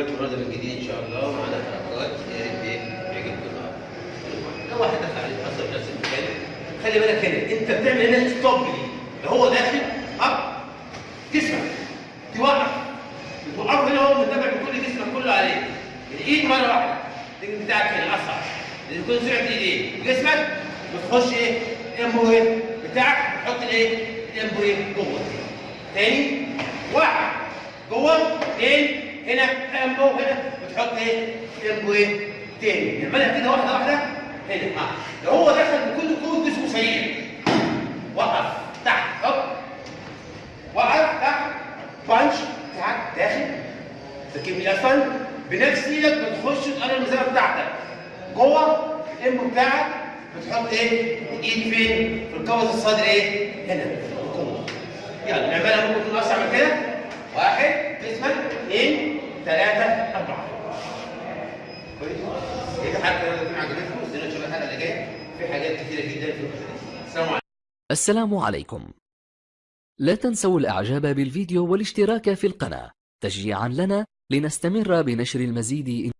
الكبير المره الجديد إن شاء الله ومعانا حركات يا ريت يعجبكم لو واحد دخل عليك أصلا نفس المكان خلي بالك هنا أنت بتعمل هنا ستوب ليه لو هو داخل أب جسمك توقف بتوقفه هنا هو متابع بكل جسمك كله عليك. الايد مرة واحدة. الرجل بتاعك هنا اصعب لأن تكون سرعه الايد جسمك بتخش إيه؟ الامبو إيه؟ بتاعك. بتحط الايه الامبو إيه؟ جوه. تاني؟ هنا امبو هنا. بتحط إيه؟ امبو إيه تاني نعملها كده واحدة واحدة. هنا. ها لو هو دخل بكل قوه جسمه سريع وقف. تحت. هوب. وقف. تحت. بانش. تحت. داخل. تركيب الاسفل بنفس إيدك بتخش تقرب المسافه بتاعتك. جوه. الام بتاعك. بتحط إيه؟ الإيد فين؟ في القفص الصدري إيه؟ هنا. جوه يلا نعملها ممكن تكون أسرع من كده. واحد. جسمك اثنين ثلاثة أربعة. كويس. كده حتى لو تكون عجبتكم استنوا نشوف الحلقة اللي جاية في حاجات كتيره جدا في السلام عليكم. السلام عليكم. لا تنسوا الإعجاب بالفيديو والاشتراك في القناة. تشجيعا لنا لنستمر بنشر المزيد